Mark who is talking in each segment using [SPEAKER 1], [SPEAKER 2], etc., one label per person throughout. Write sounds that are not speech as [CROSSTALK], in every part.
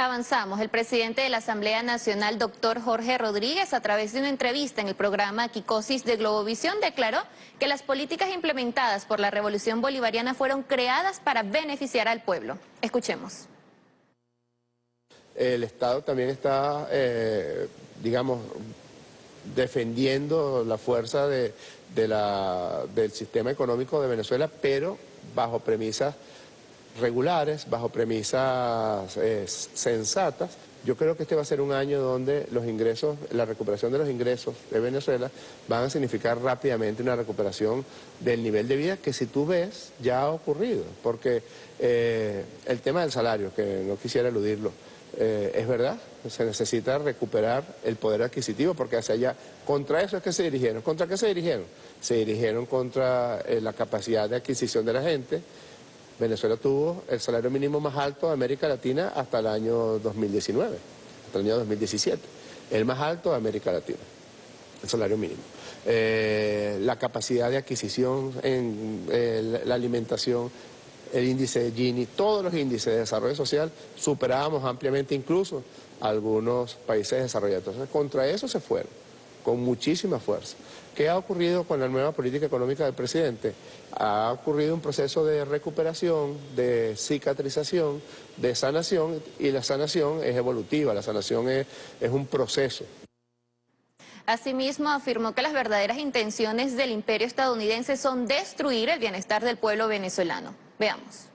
[SPEAKER 1] Avanzamos. El presidente de la Asamblea Nacional, doctor Jorge Rodríguez, a través de una entrevista en el programa Kikosis de Globovisión, declaró que las políticas implementadas por la Revolución Bolivariana fueron creadas para beneficiar al pueblo. Escuchemos.
[SPEAKER 2] El Estado también está, eh, digamos, defendiendo la fuerza de, del sistema económico de Venezuela, pero bajo premisas regulares, bajo premisas eh, sensatas. Yo creo que este va a ser un año donde los ingresos, la recuperación de los ingresos de Venezuela van a significar rápidamente una recuperación del nivel de vida que si tú ves ya ha ocurrido, porque eh, el tema del salario, que no quisiera eludirlo, eh, es verdad, se necesita recuperar el poder adquisitivo porque hacia allá, contra eso es que se dirigieron. ¿Contra qué se dirigieron? Se dirigieron contra la capacidad de adquisición de la gente, Venezuela tuvo el salario mínimo más alto de América Latina hasta el año 2019, hasta el año 2017, el más alto de América Latina, el salario mínimo. Eh, la capacidad de adquisición en eh, la alimentación, el índice de Gini, todos los índices de desarrollo social superábamos ampliamente incluso algunos países desarrollados. Entonces, contra eso se fueron con muchísima fuerza. ¿Qué ha ocurrido con la nueva política económica del presidente? Ha ocurrido un proceso de recuperación, de cicatrización, de sanación, y la sanación es evolutiva, la sanación es, es un proceso.
[SPEAKER 1] Asimismo, afirmó que las verdaderas intenciones del imperio estadounidense son destruir el bienestar del pueblo venezolano. Veamos.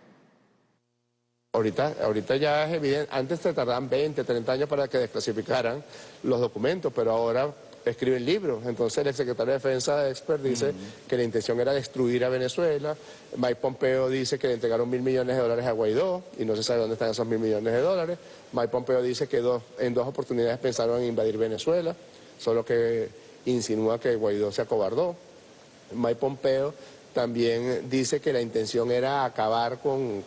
[SPEAKER 2] Ahorita, ahorita ya es evidente, antes se tardaban 20, 30 años para que desclasificaran los documentos, pero ahora escriben libros. Entonces el secretario de Defensa expert dice que la intención era destruir a Venezuela. Mike Pompeo dice que le entregaron mil millones de dólares a Guaidó y no se sabe dónde están esos mil millones de dólares. Mike Pompeo dice que dos, en dos oportunidades pensaron en invadir Venezuela, solo que insinúa que Guaidó se acobardó. Mike Pompeo también dice que la intención era acabar con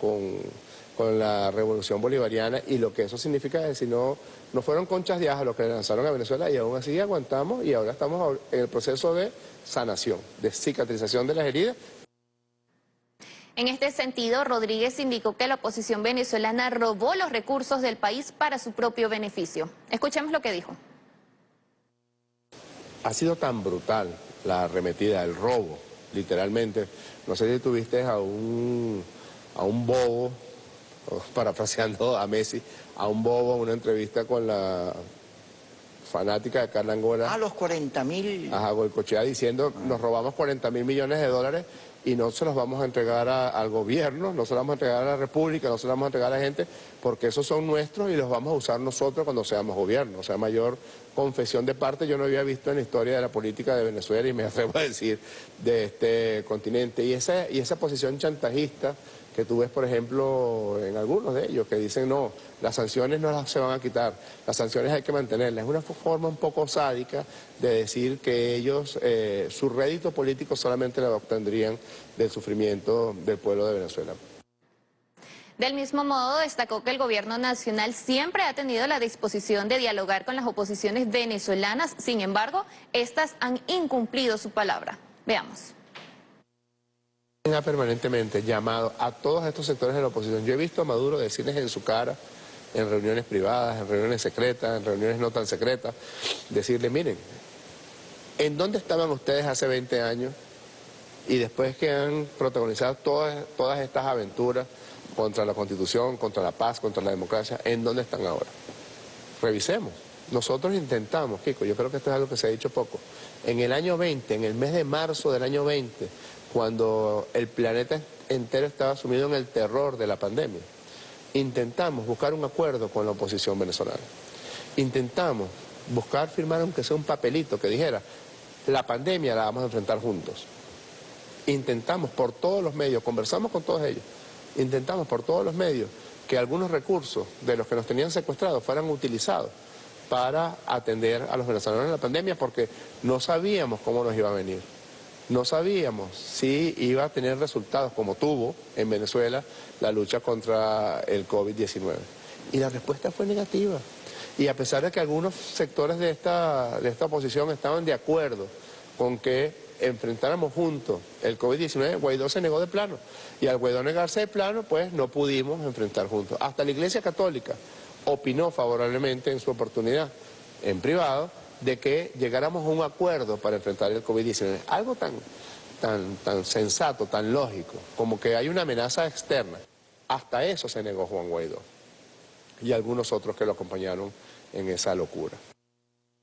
[SPEAKER 2] con la revolución bolivariana y lo que eso significa es si no, no fueron conchas de ajo lo que lanzaron a Venezuela y aún así aguantamos y ahora estamos en el proceso de sanación, de cicatrización de las heridas.
[SPEAKER 1] En este sentido, Rodríguez indicó que la oposición venezolana robó los recursos del país para su propio beneficio. Escuchemos lo que dijo.
[SPEAKER 2] Ha sido tan brutal la arremetida, el robo, literalmente. No sé si tuviste a un, a un bobo parafraseando a Messi, a un bobo, una entrevista con la fanática de Carla Angola.
[SPEAKER 3] A los 40 mil.
[SPEAKER 2] Ajá, Goicochea diciendo, nos robamos 40 mil millones de dólares y no se los vamos a entregar al gobierno, no se los vamos a entregar a la República, no se los vamos a entregar a la gente, porque esos son nuestros y los vamos a usar nosotros cuando seamos gobierno. O sea, mayor confesión de parte yo no había visto en la historia de la política de Venezuela y me [LAUGHS] atrevo a decir de este continente. Y esa, y esa posición chantajista que tú ves, por ejemplo, en algunos de ellos, que dicen, no, las sanciones no se van a quitar, las sanciones hay que mantenerlas. Es una forma un poco sádica de decir que ellos, eh, su rédito político solamente lo obtendrían del sufrimiento del pueblo de Venezuela.
[SPEAKER 1] Del mismo modo, destacó que el gobierno nacional siempre ha tenido la disposición de dialogar con las oposiciones venezolanas, sin embargo, estas han incumplido su palabra. Veamos
[SPEAKER 2] ha permanentemente llamado a todos estos sectores de la oposición. Yo he visto a Maduro decirles en su cara, en reuniones privadas, en reuniones secretas, en reuniones no tan secretas, decirle, miren, ¿en dónde estaban ustedes hace 20 años? Y después que han protagonizado todas, estas aventuras contra la Constitución, contra la paz, contra la democracia, ¿en dónde están ahora? Revisemos. Nosotros intentamos, Kiko, yo creo que esto es algo que se ha dicho poco. En el año 20, en el mes de marzo del año 20, cuando el planeta entero estaba sumido en el terror de la pandemia. Intentamos buscar un acuerdo con la oposición venezolana. Intentamos buscar firmar aunque sea un papelito que dijera, la pandemia la vamos a enfrentar juntos. Intentamos por todos los medios, conversamos con todos ellos, intentamos por todos los medios que algunos recursos de los que nos tenían secuestrados fueran utilizados para atender a los venezolanos en la pandemia porque no sabíamos cómo nos iba a venir. No sabíamos si iba a tener resultados como tuvo en Venezuela la lucha contra el COVID-19. Y la respuesta fue negativa. Y a pesar de que algunos sectores de esta, de esta oposición estaban de acuerdo con que enfrentáramos juntos el COVID-19, Guaidó se negó de plano. Y al Guaidó negarse de plano, pues no pudimos enfrentar juntos. Hasta la Iglesia Católica opinó favorablemente en su oportunidad, en privado, de que llegáramos a un acuerdo para enfrentar el COVID-19. Algo tan, tan, tan sensato, tan lógico, como que hay una amenaza externa. Hasta eso se negó Juan Guaidó y algunos otros que lo acompañaron en esa locura.